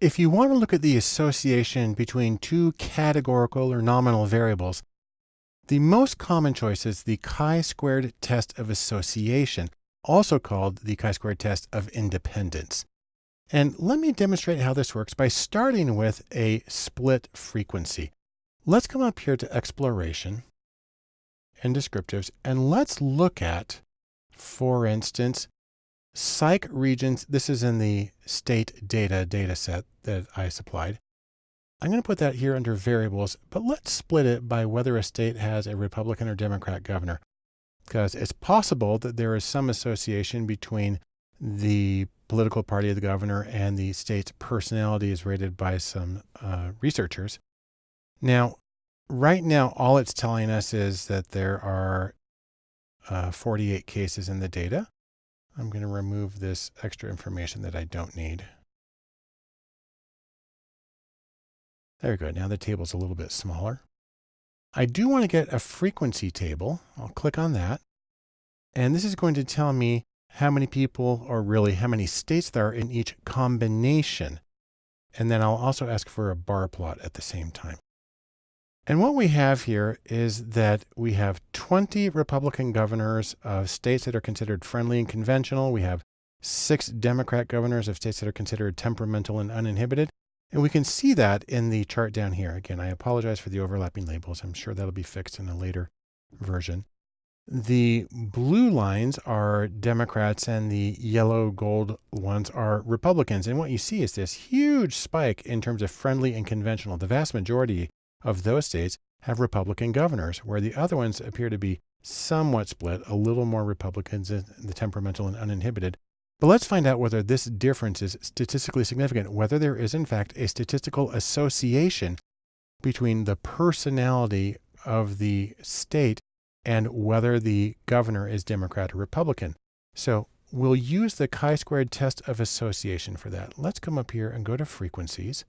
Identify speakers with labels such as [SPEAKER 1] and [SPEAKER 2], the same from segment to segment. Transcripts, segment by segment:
[SPEAKER 1] If you want to look at the association between two categorical or nominal variables, the most common choice is the chi-squared test of association, also called the chi-squared test of independence. And let me demonstrate how this works by starting with a split frequency. Let's come up here to exploration and descriptives, and let's look at, for instance, psych regions. This is in the state data data set that I supplied. I'm going to put that here under variables, but let's split it by whether a state has a Republican or Democrat governor, because it's possible that there is some association between the political party of the governor and the state's personality is rated by some uh, researchers. Now, right now, all it's telling us is that there are uh, 48 cases in the data. I'm going to remove this extra information that I don't need. There we go. Now the table's a little bit smaller. I do want to get a frequency table. I'll click on that. And this is going to tell me how many people, or really how many states there are in each combination. And then I'll also ask for a bar plot at the same time. And what we have here is that we have 20 Republican governors of states that are considered friendly and conventional. We have six Democrat governors of states that are considered temperamental and uninhibited. And we can see that in the chart down here. Again, I apologize for the overlapping labels. I'm sure that'll be fixed in a later version. The blue lines are Democrats and the yellow gold ones are Republicans. And what you see is this huge spike in terms of friendly and conventional. The vast majority of those states have Republican governors, where the other ones appear to be somewhat split, a little more Republicans in the temperamental and uninhibited. But let's find out whether this difference is statistically significant, whether there is in fact a statistical association between the personality of the state and whether the governor is Democrat or Republican. So we'll use the chi-squared test of association for that. Let's come up here and go to frequencies.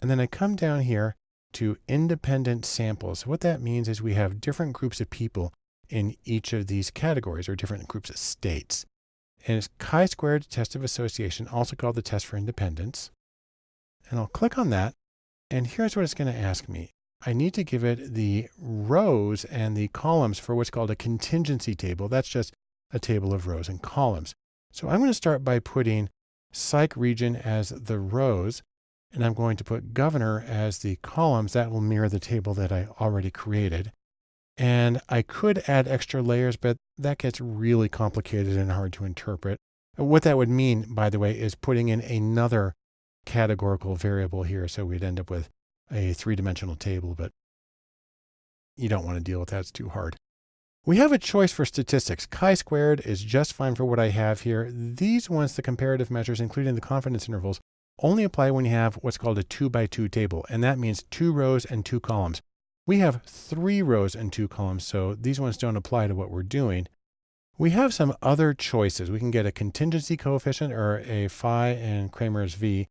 [SPEAKER 1] And then I come down here to independent samples. What that means is we have different groups of people in each of these categories or different groups of states. And it's chi-squared test of association, also called the test for independence. And I'll click on that. And here's what it's going to ask me. I need to give it the rows and the columns for what's called a contingency table. That's just a table of rows and columns. So I'm going to start by putting psych region as the rows, and I'm going to put governor as the columns. That will mirror the table that I already created. And I could add extra layers, but that gets really complicated and hard to interpret. Uh, what that would mean, by the way, is putting in another categorical variable here. So we'd end up with a three-dimensional table, but you don't want to deal with that. It's too hard. We have a choice for statistics. Chi-squared is just fine for what I have here. These ones, the comparative measures, including the confidence intervals, only apply when you have what's called a two by two table. And that means two rows and two columns. We have three rows and two columns, so these ones don't apply to what we're doing. We have some other choices. We can get a contingency coefficient or a phi and Cramer's V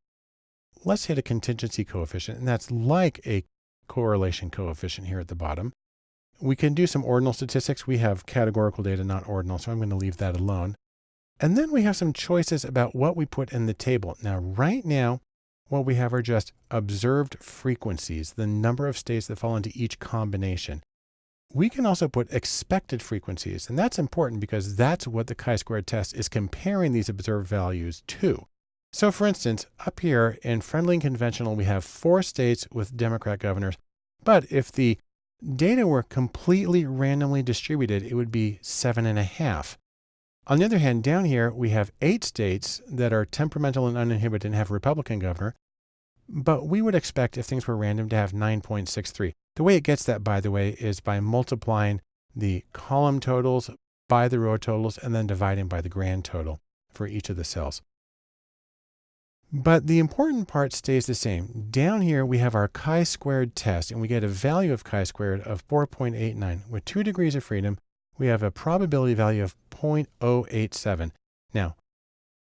[SPEAKER 1] let's hit a contingency coefficient, and that's like a correlation coefficient here at the bottom. We can do some ordinal statistics. We have categorical data, not ordinal, so I'm going to leave that alone. And then we have some choices about what we put in the table. Now, right now, what we have are just observed frequencies, the number of states that fall into each combination. We can also put expected frequencies, and that's important because that's what the chi-squared test is comparing these observed values to. So for instance, up here in friendly and conventional, we have four states with Democrat governors. But if the data were completely randomly distributed, it would be seven and a half. On the other hand, down here, we have eight states that are temperamental and uninhibited and have a Republican governor. But we would expect if things were random to have 9.63. The way it gets that, by the way, is by multiplying the column totals by the row totals and then dividing by the grand total for each of the cells. But the important part stays the same. Down here, we have our chi-squared test, and we get a value of chi-squared of 4.89. With two degrees of freedom, we have a probability value of 0.087. Now,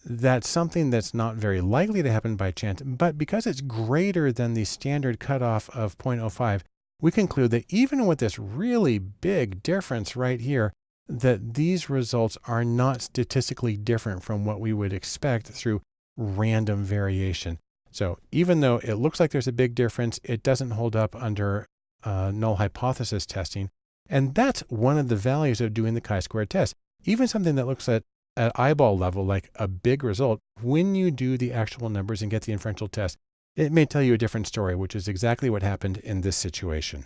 [SPEAKER 1] that's something that's not very likely to happen by chance, but because it's greater than the standard cutoff of 0.05, we conclude that even with this really big difference right here, that these results are not statistically different from what we would expect through random variation. So even though it looks like there's a big difference, it doesn't hold up under uh, null hypothesis testing. And that's one of the values of doing the chi-square test. Even something that looks at, at eyeball level like a big result, when you do the actual numbers and get the inferential test, it may tell you a different story, which is exactly what happened in this situation.